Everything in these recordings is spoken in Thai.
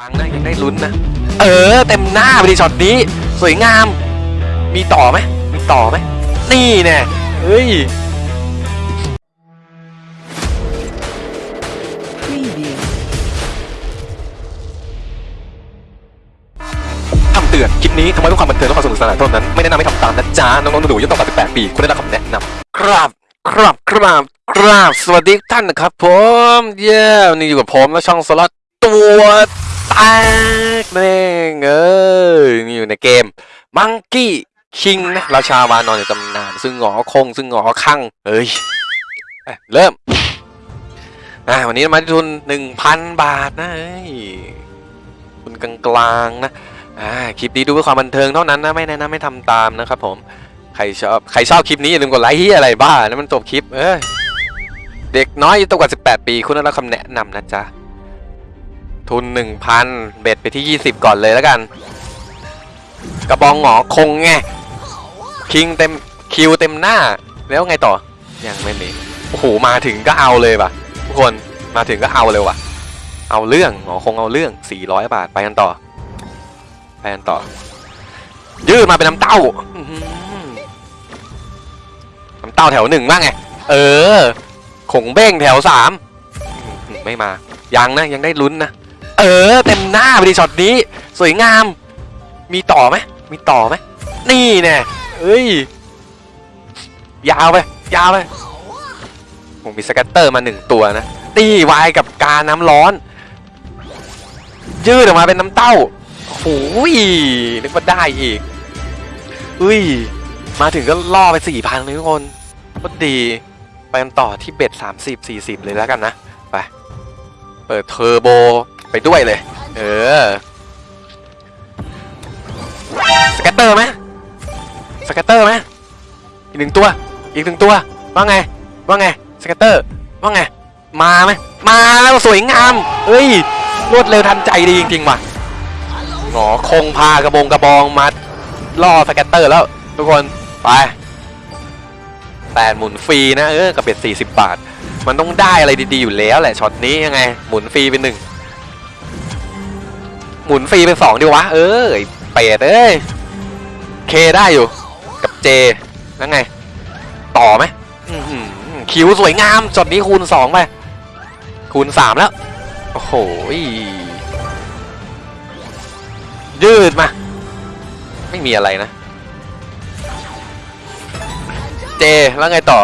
ยังนะยังได้ลุ้นนะ เออ เต็มหน้าไปดิช็อตนี้ สวยงาม มีต่อไหมมีต่อไหมนี่แน่เฮ้ยคำเตือนคลิปนี้ทำไมต้องความบันเทิงและความสนุกสนานเท่านั้น ไม่แนะนำให้ทำตามนะจ๊ะ น้องๆหนูๆอายุต่ำกว่า18ปีคุณได้รับคำแนะนำครับครับครับครับสวัสดีท่านนะครับผม เย้วันนี่อยู่กับผมและช่องสล็อตตัว แตกนั่นเองเอ้ยนี่อยู่ในเกมมังกี้คิงนะราชาวานอนในตำนาน ซึ่งหงอคง ซึ่งหงอคังเอ้ยเเริ่มอะวันนี้มาที่ทุนหนึ่งพันบาทนะเอ้ยทุนกลางๆนะอ่าคลิปนี้ดูเพื่อความบันเทิงเท่านั้นนะ ไม่แนะนำไม่ทำตามนะครับผม ใครชอบใครชอบคลิปนี้ อย่าลืมกดไลค์ที่อะไรบ้านะมันจบคลิป เอ้ยเด็กน้อยอายุต่ำกว่า 18 ปี คุณได้รับคำแนะนำนะจ๊ะ ทุน 1,000 เบ็ดไปที่ 20 ก่อนเลยแล้วกัน กระบองหงอคงไง คิงเต็มคิวเต็มหน้า แล้วไงต่อ ยังไม่มีโอ้โห มาถึงก็เอาเลยป่ะ ทุกคนมาถึงก็เอาเลยว่ะ เอาเรื่องหงอคงเอาเรื่อง 400 บาทไปกันต่อ ไปกันต่อ ยืดมาเป็นน้ำเต้าน้ำเต้าแถวหนึ่งบ้างไง เออ ขงเบ้งแถวสามไม่มายังนะ ยังได้ลุ้นนะ เออ เต็มหน้าไปดิช็อตนี้ สวยงาม มีต่อไหมมีต่อไหมนี่แน่เอ้ย ยาวไป ยาวไป ผมมี scatter มาหนึ่งตัวนะตีวายกับการน้ำร้อน ยืดออกมาเป็นน้ำเต้าโอ้ยนึกว่าได้อีกอุ้ย มาถึงก็ล่อไปสี่พันเลยทุกคนก็ดี ไปกันต่อที่ bet สามสิบสี่สิบเลยแล้วกันนะ ไป เปิดเทอร์โบ ไปด้วยเลย เออ scatter ไหม scatter ไหมอีกหนึ่งตัว อีกหนึ่งตัว ว่าไง ว่าไง scatter ว่าไง มาไหมมาแล้วสวยงาม เฮ้ย รวดเร็วทันใจดีจริงๆว่ะหงอคงพากระบงกระบองมาล่อ scatter แล้ว ทุกคน ไปแปดหมุนฟรีนะเออกับ bet สี่สิบบาท มันต้องได้อะไรดีๆอยู่แล้วแหละช็อตนี้ยังไง หมุนฟรีเป็นหนึ่ง หมุนฟรีเป็นสองดีวะ เออไอ้เป็ดเอ้ย K ได้อยู่ กับ J แล้วไง ต่อไหมคิวสวยงามช็อตนี้คูณสองไป คูณสามแล้ว โอ้โหยืดมา ไม่มีอะไรนะ เจแล้วไงต่อ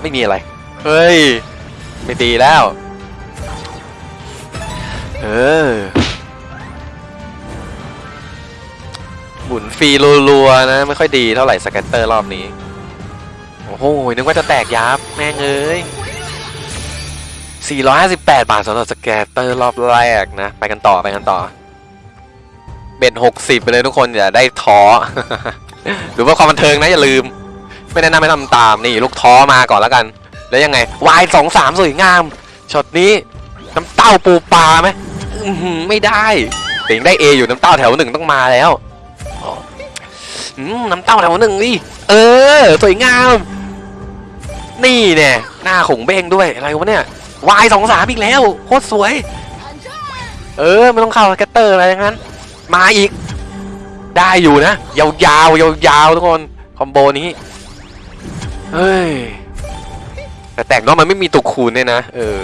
ไม่มีอะไร เฮ้ย ไม่ดีแล้ว เออหมุนฟรีรัวๆนะ ไม่ค่อยดีเท่าไหร่ scatter รอบนี้ โอ้โห นึกว่าจะแตกยับ แม่งเอ้ย 458 บาทสำหรับ scatter รอบแรกนะ ไปกันต่อไปกันต่อ bet หกสิบไปเลยทุกคน อย่าได้ท้อ ถือว่าความบันเทิงนะอย่าลืม ไม่แนะนำให้ทำตามนี่ลูกท้อมาก่อนแล้วกัน แล้วยังไงวายสองสามสวยงามช็อตนี้น้ำเต้าปูปลาไหม ไม่ได้แต่งได้เออยู่น้ำเต้าแถวหนึ่งต้องมาแล้วน้ำเต้าแถวหนึ่งดิเออสวยงาม นี่เนี่ยหน้าขงเบ้งด้วยอะไรวะเนี่ยวายสองสามอีกแล้วโคตรสวย เออไม่ต้องเข้าแกตเตอร์อะไรทั้งนั้น มาอีก ได้อยู่นะยาวยาวยาวยาวๆทุกคนคอมโบนี้เฮ้ยแต่แตกเน้องมันไม่มีตัวคูณเนี่ยนะเออ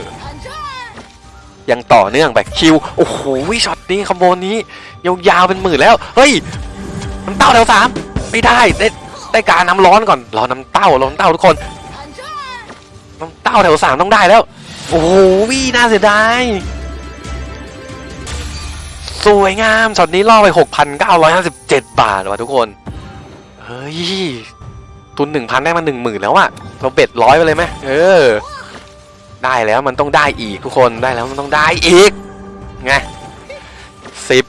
ยังต่อเนื่องไป Q โอ้โหช็อตนี้ combo นี้ยาวๆเป็นหมื่นแล้ว เฮ้ยน้ำเต้าแถวสามไม่ได้ได้ได้การน้ำร้อนก่อนรอน้ำเต้ารอน้ำเต้าทุกคนน้ำเต้าแถวสามต้องได้แล้ว โอ้โหน่าเสียดายสวยงามช็อตนี้ล่อไป 6,957 บาทว่ะทุกคน เฮ้ย ทุน 1,000 ได้มา 10,000 แล้วอะเราเบ็ดร้อยไปเลยไหมเออ ได้แล้วมันต้องได้อีกทุกคนได้แล้วมันต้องได้อีกไงสิบ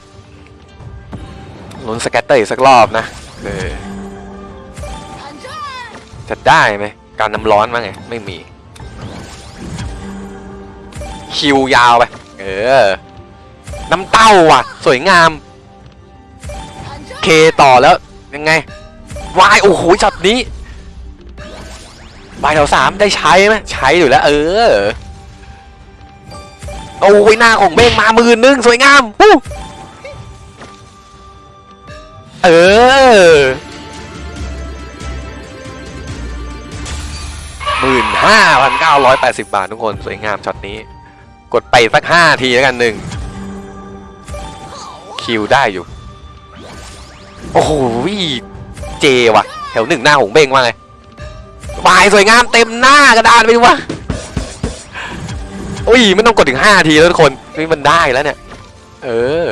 ลุ้นสแกตเตอร์อีกสักรอบนะเออจะได้ไหมการน้ำร้อนมั้งไงไม่มีคิวยาวไปเออน้ำเต้าว่ะ สวยงาม เคต่อแล้วยังไงวายโอ้โหช็อตนี้ วายแถวสามได้ใช้ไหมใช้อยู่แล้ว เออ โอ้ยหน้าของเบ้งมามื่นหนึงสวยงามเออหมื่นห้าพันเก้าร้อยแปดสิบบาททุกคนสวยงามช็อตนี้ กดไปสักห้าทีแล้วกันหนึ่งคิวได้อยู่ โอ้โหเจว่ะ แถวหนึ่งหน้าหงเบ้งว่าไง วายสวยงามเต็มหน้ากระดานไปดูวะอุ้ยไม่ต้องกดถึงห้าทีแล้วทุกคนนี่มันได้แล้วเนี่ย เออ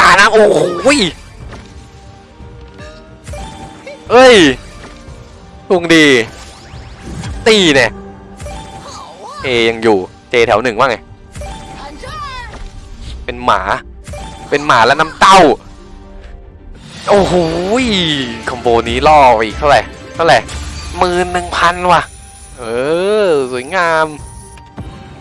การนะโอ้โหเอ้ยลุงดี ตีเนี่ยเอยังอยู่เจแถวหนึ่งว่าไง เป็นหมา เป็นหมาแล้วน้ำเต้า โอ้โหคอมโบนี้ล่อไปอีกเท่าไหร่ เท่าไหร่ หมื่นหนึ่งพันว่ะ เออ สวยงาม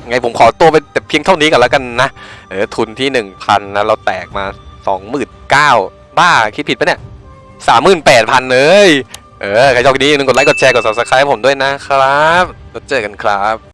ไงผมขอตัวไปแต่เพียงเท่านี้ก่อนแล้วกันนะ เออ ทุนที่หนึ่งพันนะเราแตกมาสองหมื่นเก้าบ้า คิดผิดปะเนี่ยสามหมื่นแปดพันเลยเออ ใครชอบคลิปนี้อย่าลืมกดไลค์ กดแชร์ กด subscribe ผมด้วยนะครับ แล้วเจอกันครับ